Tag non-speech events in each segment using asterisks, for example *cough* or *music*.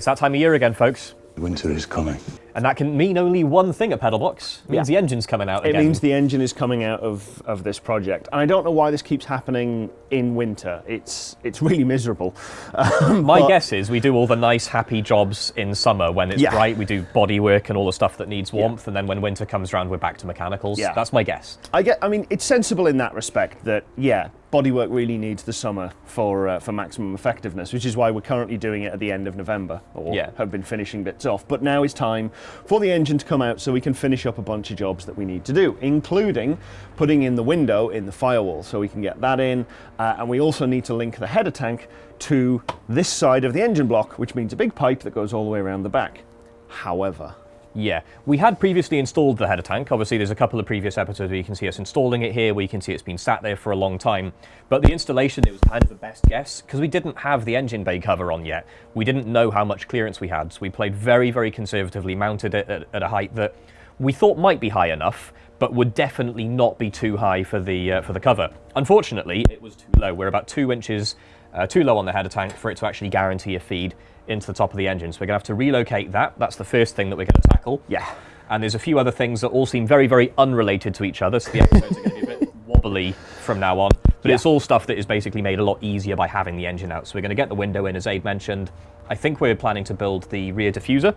It's that time of year again, folks. Winter is coming. And that can mean only one thing at Pedalbox. It means Yeah. the engine's coming out It again. means the engine is coming out of, of this project. And I don't know why this keeps happening in winter. It's, it's really miserable. Um, *laughs* My guess is we do all the nice, happy jobs in summer when it's Yeah. bright. We do body work and all the stuff that needs warmth, and then when winter comes around, we're back to mechanicals. Yeah. That's my guess. I get. I mean, it's sensible in that respect that yeah, bodywork really needs the summer for uh, for maximum effectiveness, which is why we're currently doing it at the end of November, or Yeah. have been finishing bits off. But now is time for the engine to come out so we can finish up a bunch of jobs that we need to do, including putting in the window in the firewall, so we can get that in, uh, and we also need to link the header tank to this side of the engine block, which means a big pipe that goes all the way around the back. However. Yeah, we had previously installed the header tank. Obviously, there's a couple of previous episodes where you can see us installing it here, where you can see it's been sat there for a long time. But the installation, it was kind of a best guess, because we didn't have the engine bay cover on yet. We didn't know how much clearance we had, so we played very, very conservatively, mounted it at, at a height that we thought might be high enough, but would definitely not be too high for the, uh, for the cover. Unfortunately, it was too low. We're about two inches uh, too low on the header tank for it to actually guarantee a feed into the top of the engine. So we're going to have to relocate that. That's the first thing that we're going to tackle. Yeah. And there's a few other things that all seem very, very unrelated to each other. So the episodes are going to be a bit *laughs* wobbly from now on. But Yeah. it's all stuff that is basically made a lot easier by having the engine out. So we're going to get the window in, as Ade mentioned. I think we're planning to build the rear diffuser.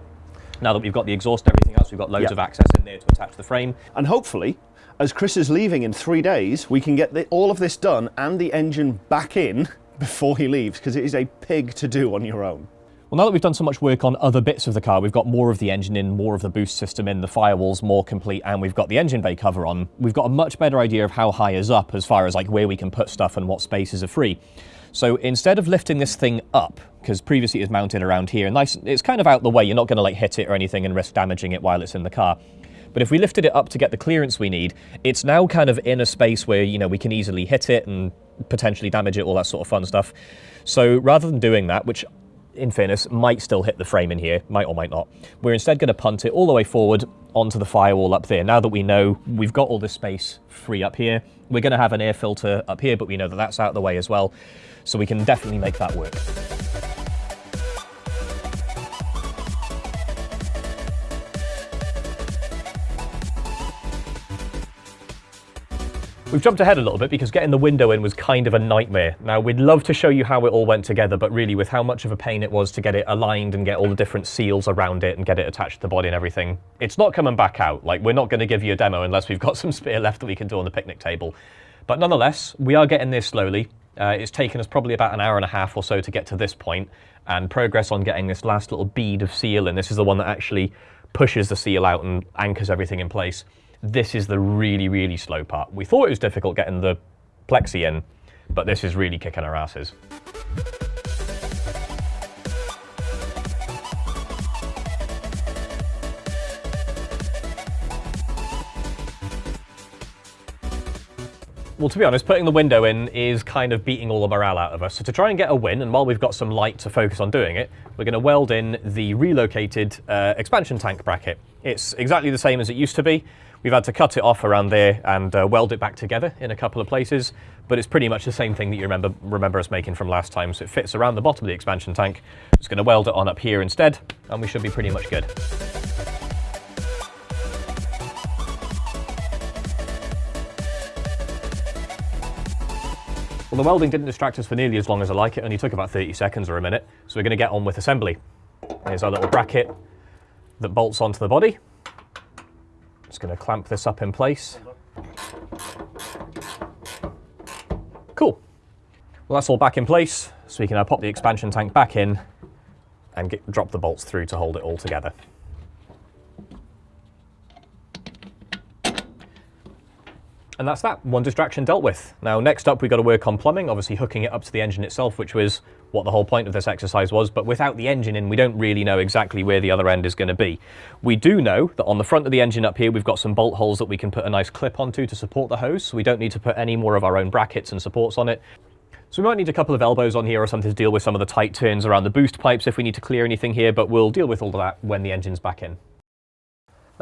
Now that we've got the exhaust and everything else, we've got loads Yeah. of access in there to attach the frame. And hopefully, as Chris is leaving in three days, we can get the, all of this done and the engine back in before he leaves, because it is a pig to do on your own. Well, now that we've done so much work on other bits of the car, we've got more of the engine in, more of the boost system in, the firewall's more complete, and we've got the engine bay cover on. We've got a much better idea of how high is up as far as like where we can put stuff and what spaces are free. So instead of lifting this thing up, because previously it was mounted around here, and nice, it's kind of out the way. You're not going to like hit it or anything and risk damaging it while it's in the car. But if we lifted it up to get the clearance we need, it's now kind of in a space where, you know, we can easily hit it and potentially damage it, all that sort of fun stuff. So rather than doing that, which in fairness might still hit the frame in here, might or might not, we're instead going to punt it all the way forward onto the firewall up there. Now that we know we've got all this space free up here, we're going to have an air filter up here, but we know that that's out of the way as well. So we can definitely make that work. We've jumped ahead a little bit because getting the window in was kind of a nightmare. Now, we'd love to show you how it all went together, but really with how much of a pain it was to get it aligned and get all the different seals around it and get it attached to the body and everything, it's not coming back out. Like, we're not going to give you a demo unless we've got *laughs* some spare left that we can do on the picnic table. But nonetheless, we are getting there slowly. Uh, it's taken us probably about an hour and a half or so to get to this point, and progress on getting this last little bead of seal in. This is the one that actually pushes the seal out and anchors everything in place. This is the really, really slow part. We thought it was difficult getting the plexi in, but this is really kicking our asses. Well, to be honest, putting the window in is kind of beating all the morale out of us. So to try and get a win, and while we've got some light to focus on doing it, we're going to weld in the relocated uh, expansion tank bracket. It's exactly the same as it used to be. We've had to cut it off around there and uh, weld it back together in a couple of places, but it's pretty much the same thing that you remember remember us making from last time. So it fits around the bottom of the expansion tank. Going to weld it on up here instead, and we should be pretty much good. Well, the welding didn't distract us for nearly as long as I like. It only took about 30 seconds or a minute. So we're going to get on with assembly. Here's our little bracket that bolts onto the body. Just going to clamp this up in place. Cool. Well, that's all back in place. So we can now pop the expansion tank back in and get, drop the bolts through to hold it all together. And that's that, one distraction dealt with. Now, next up, we've got to work on plumbing, obviously hooking it up to the engine itself, which was what the whole point of this exercise was. But without the engine in, we don't really know exactly where the other end is going to be. We do know that on the front of the engine up here, we've got some bolt holes that we can put a nice clip onto to support the hose. So we don't need to put any more of our own brackets and supports on it. So we might need a couple of elbows on here or something to deal with some of the tight turns around the boost pipes if we need to clear anything here, but we'll deal with all of that when the engine's back in.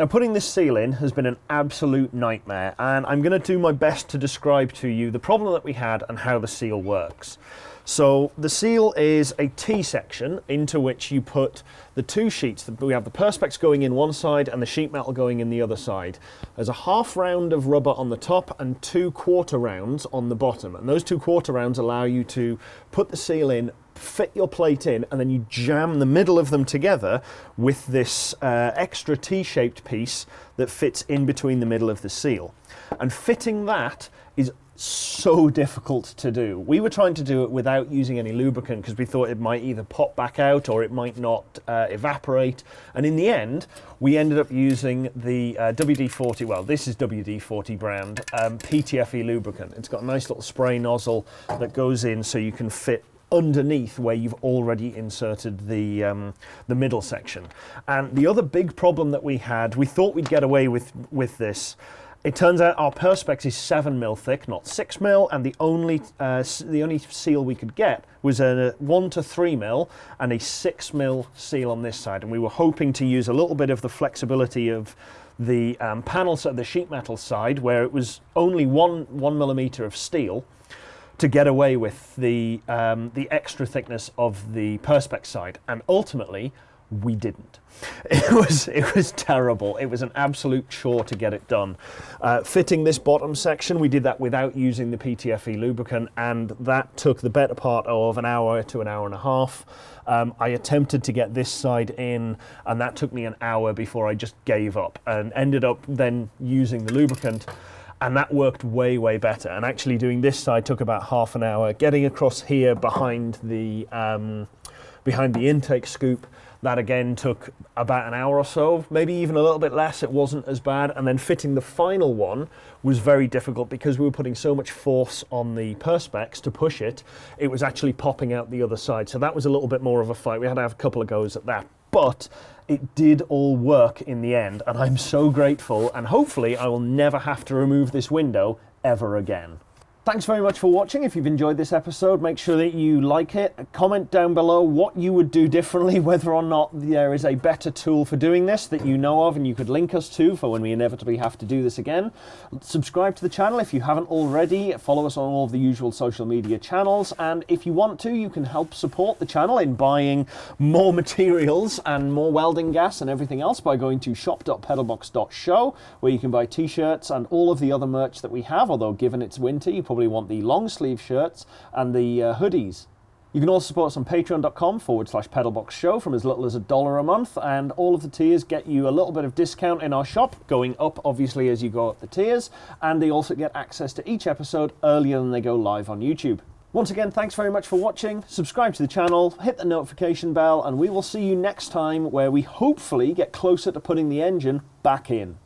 Now putting this seal in has been an absolute nightmare and I'm going to do my best to describe to you the problem that we had and how the seal works. So the seal is a T-section into which you put the two sheets. We have the Perspex going in one side and the sheet metal going in the other side. There's a half round of rubber on the top and two quarter rounds on the bottom. And those two quarter rounds allow you to put the seal in fit your plate in and then you jam the middle of them together with this uh, extra T-shaped piece that fits in between the middle of the seal. And fitting that is so difficult to do. We were trying to do it without using any lubricant because we thought it might either pop back out or it might not uh, evaporate. And in the end, we ended up using the uh, WD-40, well, this is WD-40 brand, um, PTFE lubricant. It's got a nice little spray nozzle that goes in so you can fit underneath where you've already inserted the, um, the middle section. And the other big problem that we had, we thought we'd get away with, with this, it turns out our Perspex is 7 mil thick, not 6 mil, and the only, uh, the only seal we could get was a 1 to 3 mil and a 6 mil seal on this side. And we were hoping to use a little bit of the flexibility of the um, panels at the sheet metal side, where it was only one, one millimeter of steel, to get away with the, um, the extra thickness of the Perspex side. And ultimately, we didn't. *laughs* It was, it was terrible. It was an absolute chore to get it done. Uh, fitting this bottom section, we did that without using the PTFE lubricant, and that took the better part of an hour to an hour and a half. Um, I attempted to get this side in, and that took me an hour before I just gave up and ended up then using the lubricant and that worked way, way better. And actually doing this side took about half an hour. Getting across here behind the, um, behind the intake scoop, that again took about an hour or so, maybe even a little bit less. It wasn't as bad. And then fitting the final one was very difficult because we were putting so much force on the Perspex to push it, it was actually popping out the other side. So that was a little bit more of a fight. We had to have a couple of goes at that. But it did all work in the end, and I'm so grateful, and hopefully I will never have to remove this window ever again. Thanks very much for watching. If you've enjoyed this episode, make sure that you like it. Comment down below what you would do differently, *laughs* whether or not there is a better tool for doing this that you know of and you could link us to for when we inevitably have to do this again. Subscribe to the channel if you haven't already. Follow us on all of the usual social media channels. And if you want to, you can help support the channel in buying more *laughs* materials and more welding gas and everything else by going to shop.pedalbox.show, where you can buy t-shirts and all of the other merch that we have, although given it's winter, you probably want the long sleeve shirts and the uh, hoodies. You can also support us on patreon.com forward slash pedalbox show from as little as a dollar a month, and all of the tiers get you a little bit of discount in our shop, going up obviously as you go up the tiers, and they also get access to each episode earlier than they go live on YouTube. Once again, thanks very much for watching. Subscribe to the channel, hit the notification bell, and we will see you next time where we hopefully get closer to putting the engine back in.